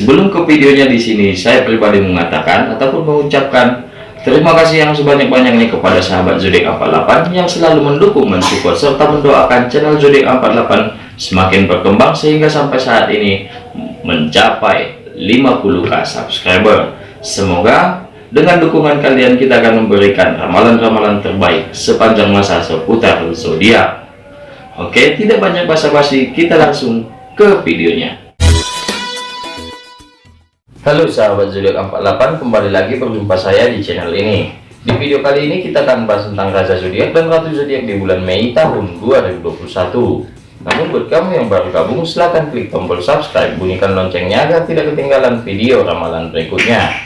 Sebelum ke videonya di sini, saya pribadi mengatakan ataupun mengucapkan terima kasih yang sebanyak-banyaknya kepada sahabat zodiak 48 yang selalu mendukung, mensupport serta mendoakan channel zodiak 48 semakin berkembang sehingga sampai saat ini mencapai 50k subscriber. Semoga dengan dukungan kalian kita akan memberikan ramalan-ramalan terbaik sepanjang masa seputar zodiak. Oke, tidak banyak basa-basi, kita langsung ke videonya. Halo sahabat zodiak 48 kembali lagi berjumpa saya di channel ini. Di video kali ini kita akan bahas tentang raja zodiak dan ratu zodiak di bulan Mei tahun 2021 namun buat kamu yang baru gabung silahkan klik tombol subscribe bunyikan loncengnya agar tidak ketinggalan video ramalan berikutnya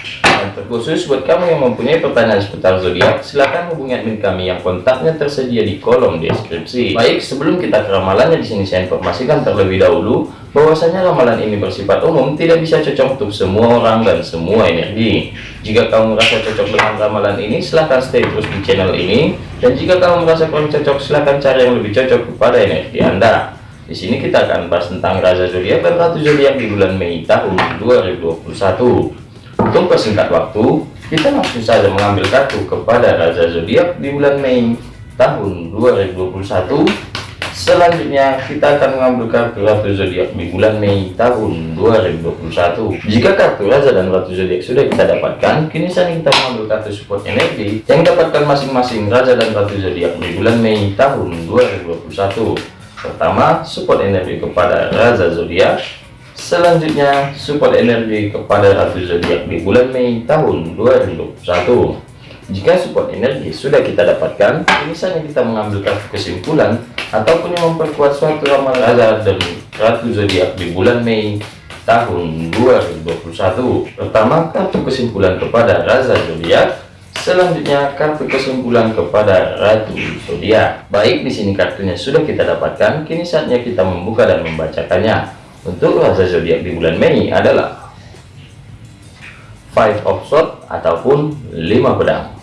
terkhusus buat kamu yang mempunyai pertanyaan seputar zodiak, silahkan hubungi admin kami yang kontaknya tersedia di kolom deskripsi. Baik, sebelum kita ke ramalannya di sini saya informasikan terlebih dahulu bahwasanya ramalan ini bersifat umum, tidak bisa cocok untuk semua orang dan semua energi. Jika kamu merasa cocok dengan ramalan ini, silahkan stay terus di channel ini. Dan jika kamu merasa kurang cocok, silahkan cari yang lebih cocok kepada energi Anda. Di sini kita akan bahas tentang Raja Zodiak dan Ratu Zodiak di bulan Mei tahun 2021. Untuk persingkat waktu, kita langsung saja mengambil kartu kepada Raja Zodiak di bulan Mei tahun 2021. Selanjutnya kita akan mengambil kartu Ratu Zodiak di bulan Mei tahun 2021. Jika kartu Raja dan Ratu Zodiak sudah kita dapatkan, kini saatnya kita mengambil kartu support energi yang dapatkan masing-masing Raja dan Ratu Zodiak di bulan Mei tahun 2021. Pertama, support energi kepada Raja Zodiak Selanjutnya, support energi kepada Ratu Zodiak di bulan Mei tahun 2021. Jika support energi sudah kita dapatkan, misalnya kita mengambil kartu kesimpulan ataupun yang memperkuat suatu ramalan Raja dan Ratu Zodiak di bulan Mei tahun 2021. Pertama, kartu kesimpulan kepada Raja Zodiak. Selanjutnya, kartu kesimpulan kepada Ratu Zodiak. Baik, di sini kartunya sudah kita dapatkan. Kini saatnya kita membuka dan membacakannya. Untuk raja zodiak di bulan Mei adalah Five of Swords ataupun lima pedang.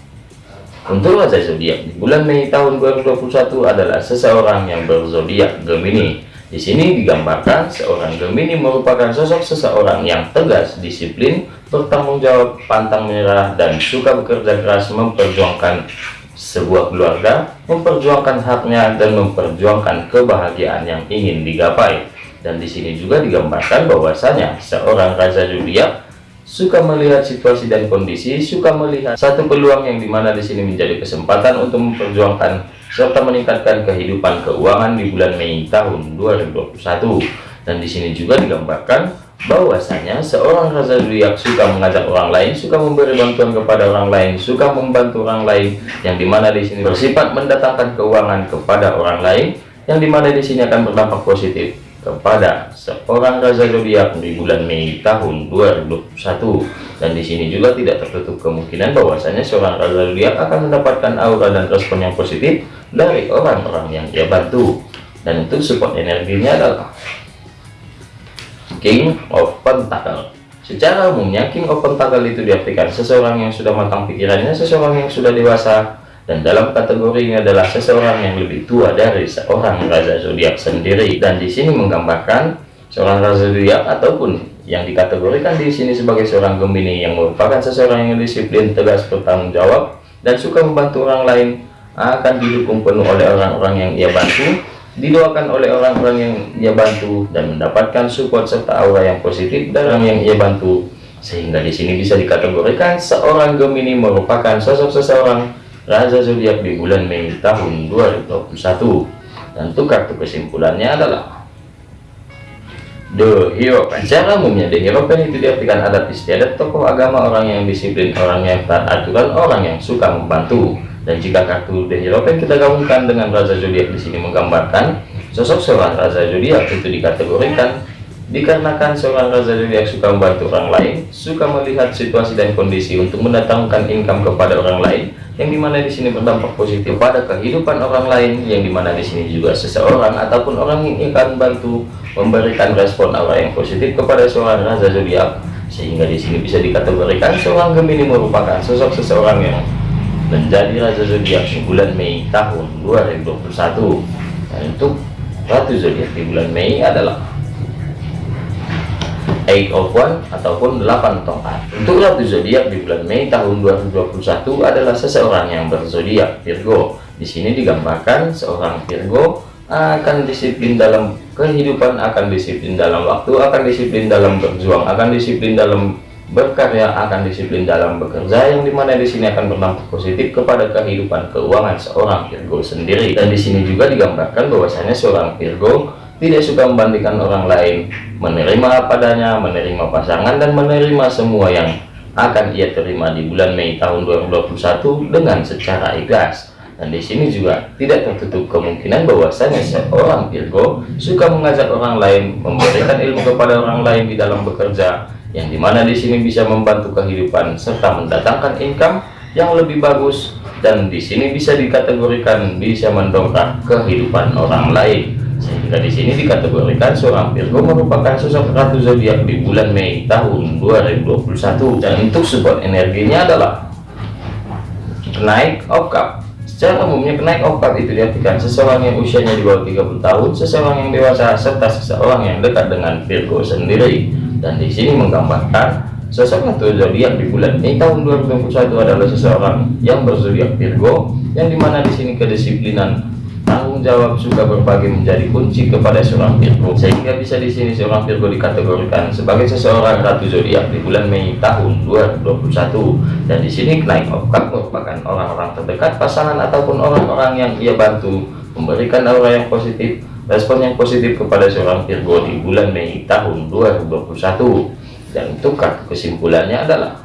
Untuk raja zodiak di bulan Mei tahun 2021 adalah seseorang yang berzodiak Gemini. Di sini digambarkan seorang Gemini merupakan sosok seseorang yang tegas, disiplin, bertanggung jawab, pantang menyerah, dan suka bekerja keras memperjuangkan sebuah keluarga, memperjuangkan haknya, dan memperjuangkan kebahagiaan yang ingin digapai. Dan di sini juga digambarkan bahwasanya seorang raja zodiak suka melihat situasi dan kondisi, suka melihat satu peluang yang di mana di sini menjadi kesempatan untuk memperjuangkan serta meningkatkan kehidupan keuangan di bulan Mei tahun 2021. Dan di sini juga digambarkan bahwasanya seorang raja zodiak suka mengajak orang lain, suka memberi bantuan kepada orang lain, suka membantu orang lain, yang di mana di sini bersifat mendatangkan keuangan kepada orang lain, yang di mana di sini akan berdampak positif kepada seorang raja zodiak di bulan Mei tahun 2021 dan di sini juga tidak tertutup kemungkinan bahwasanya seorang raja zodiak akan mendapatkan aura dan respon yang positif dari orang-orang yang ia bantu. Dan untuk support energinya adalah King of Pentacle secara umumnya King of Pentacle itu diartikan seseorang yang sudah matang pikirannya seseorang yang sudah dewasa dan dalam kategori ini adalah seseorang yang lebih tua dari seorang raja zodiak sendiri. Dan di sini menggambarkan seorang raja zodiak ataupun yang dikategorikan di sini sebagai seorang Gemini yang merupakan seseorang yang disiplin tegas bertanggung jawab dan suka membantu orang lain akan didukung penuh oleh orang-orang yang ia bantu didoakan oleh orang-orang yang ia bantu dan mendapatkan support serta aura yang positif dari orang yang ia bantu. Sehingga di sini bisa dikategorikan seorang Gemini merupakan sosok seseorang Raja zodiak di bulan Mei tahun 2021 dan untuk kartu kesimpulannya adalah The Hero Secara umumnya The Hero itu diartikan adat istiadat tokoh agama orang yang disiplin orang yang taat aturan orang yang suka membantu. Dan jika kartu The Hero kita gabungkan dengan Raja zodiak di sini menggambarkan sosok seorang Raja zodiak itu dikategorikan dikarenakan seorang raja zodiak suka membantu orang lain suka melihat situasi dan kondisi untuk mendatangkan income kepada orang lain yang di mana di sini berdampak positif pada kehidupan orang lain yang di mana di sini juga seseorang ataupun orang yang akan bantu memberikan respon aura yang positif kepada seorang raja zodiak sehingga di sini bisa dikategorikan seorang Gemini merupakan sosok seseorang yang menjadi raja zodiak di bulan Mei tahun 2021 dan untuk ratu zodiak di bulan Mei adalah eight of one ataupun 8 tongkat untuk ratu zodiak di bulan Mei tahun 2021 adalah seseorang yang berzodiak Virgo. Di sini digambarkan seorang Virgo akan disiplin dalam kehidupan akan disiplin dalam waktu akan disiplin dalam berjuang akan disiplin dalam berkarya akan disiplin dalam bekerja yang di mana di sini akan berdampak positif kepada kehidupan keuangan seorang Virgo sendiri. Dan di sini juga digambarkan bahwasanya seorang Virgo tidak suka membandingkan orang lain menerima padanya menerima pasangan dan menerima semua yang akan ia terima di bulan Mei tahun 2021 dengan secara ikhlas. Dan di sini juga tidak tertutup kemungkinan bahwasanya seorang Virgo suka mengajak orang lain memberikan ilmu kepada orang lain di dalam bekerja yang di mana di sini bisa membantu kehidupan serta mendatangkan income yang lebih bagus dan di sini bisa dikategorikan bisa mendongkrak kehidupan orang lain sehingga di sini dikategorikan seorang Virgo merupakan sosok ratu zodiak di bulan Mei tahun 2021 dan untuk support energinya adalah naik of cup secara umumnya kenaik of cup itu diartikan seseorang yang usianya di bawah 30 tahun seseorang yang dewasa serta seseorang yang dekat dengan Virgo sendiri. Dan di sini menggambarkan sosok ratu zodiak di bulan Mei tahun 2021 adalah seseorang yang berzodiak Virgo yang di mana di sini kedisiplinan jawab suka berbagi menjadi kunci kepada seorang Virgo. Sehingga bisa di sini seorang Virgo dikategorikan sebagai seseorang ratu zodiak di bulan Mei tahun 2021 dan di sini naik of cup merupakan orang-orang terdekat pasangan ataupun orang-orang yang ia bantu memberikan aura yang positif respon yang positif kepada seorang Virgo di bulan Mei tahun 2021 dan untuk kartu kesimpulannya adalah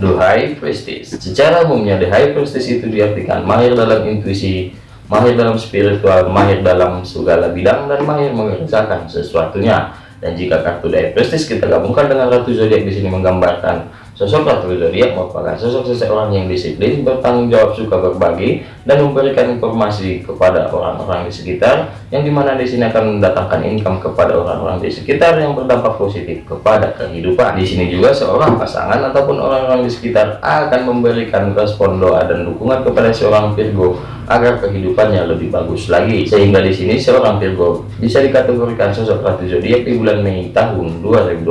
The High Prestige secara umumnya The High Prestige itu diartikan mahir dalam intuisi mahir dalam spiritual mahir dalam segala bidang dan mahir mengerjakan sesuatunya dan jika kartu High Prestige kita gabungkan dengan Ratu Zodiak di sini menggambarkan Sosok Ratu Zodiak merupakan sosok seseorang yang disiplin, bertanggung jawab, suka berbagi, dan memberikan informasi kepada orang-orang di sekitar, yang di mana di sini akan mendatangkan income kepada orang-orang di sekitar yang berdampak positif kepada kehidupan. Di sini juga seorang pasangan ataupun orang-orang di sekitar akan memberikan respon doa dan dukungan kepada seorang Virgo agar kehidupannya lebih bagus lagi sehingga di sini seorang Virgo bisa dikategorikan sosok ratu zodiak di bulan Mei tahun 2021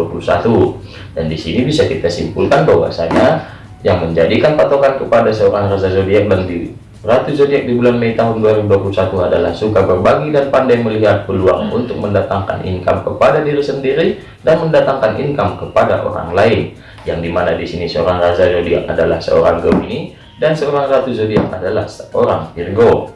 dan di sini bisa kita simpulkan bahwasanya yang menjadikan patokan kepada seorang rasa zodiak dan Ratu zodiak di bulan Mei tahun 2021 adalah suka berbagi dan pandai melihat peluang untuk mendatangkan income kepada diri sendiri dan mendatangkan income kepada orang lain. Yang di mana di sini seorang rasa zodiak adalah seorang Gemini dan seorang ratu zodiak adalah seorang Virgo.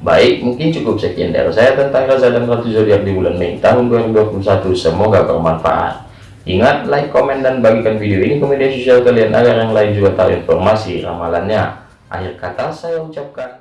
Baik, mungkin cukup sekian dari saya tentang Raza dan Ratu Zodiak di bulan Mei tahun 2021. Semoga bermanfaat. Ingat, like, komen, dan bagikan video ini ke media sosial kalian agar yang lain juga tahu informasi ramalannya. Akhir kata saya ucapkan